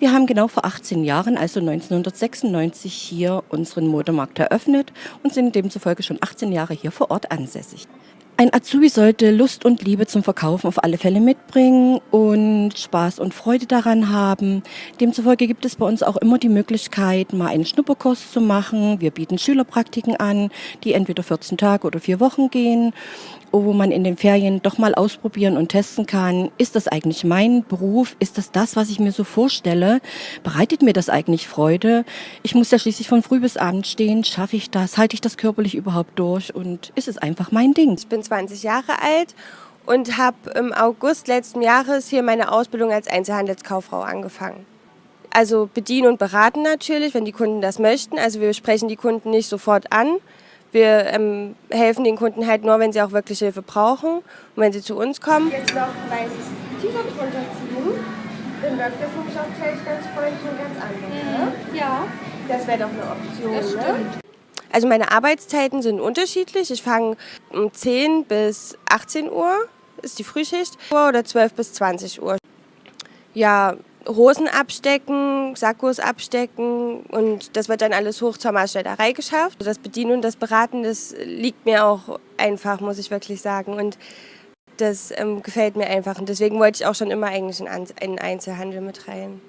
Wir haben genau vor 18 Jahren, also 1996, hier unseren Modemarkt eröffnet und sind demzufolge schon 18 Jahre hier vor Ort ansässig. Ein Azubi sollte Lust und Liebe zum Verkaufen auf alle Fälle mitbringen und Spaß und Freude daran haben. Demzufolge gibt es bei uns auch immer die Möglichkeit, mal einen Schnupperkurs zu machen. Wir bieten Schülerpraktiken an, die entweder 14 Tage oder vier Wochen gehen wo man in den Ferien doch mal ausprobieren und testen kann, ist das eigentlich mein Beruf? Ist das das, was ich mir so vorstelle? Bereitet mir das eigentlich Freude? Ich muss ja schließlich von früh bis abend stehen. Schaffe ich das? Halte ich das körperlich überhaupt durch? Und ist es einfach mein Ding? Ich bin 20 Jahre alt und habe im August letzten Jahres hier meine Ausbildung als Einzelhandelskauffrau angefangen. Also bedienen und beraten natürlich, wenn die Kunden das möchten. Also wir sprechen die Kunden nicht sofort an, wir ähm, helfen den Kunden halt nur, wenn sie auch wirklich Hilfe brauchen und wenn sie zu uns kommen. Jetzt noch ein weißes T-Shirt runterziehen, dann wirkt das nämlich auch gleich ganz freundlich und ganz anders. Ne? Ja. Das wäre doch eine Option. Das ne? Also meine Arbeitszeiten sind unterschiedlich. Ich fange um 10 bis 18 Uhr, ist die Frühschicht, oder 12 bis 20 Uhr. Ja, Hosen abstecken, Sakkos abstecken und das wird dann alles hoch zur Maßschneiderei geschafft. Das Bedienen und das Beraten, das liegt mir auch einfach, muss ich wirklich sagen. Und das ähm, gefällt mir einfach und deswegen wollte ich auch schon immer eigentlich in, in Einzelhandel mit rein.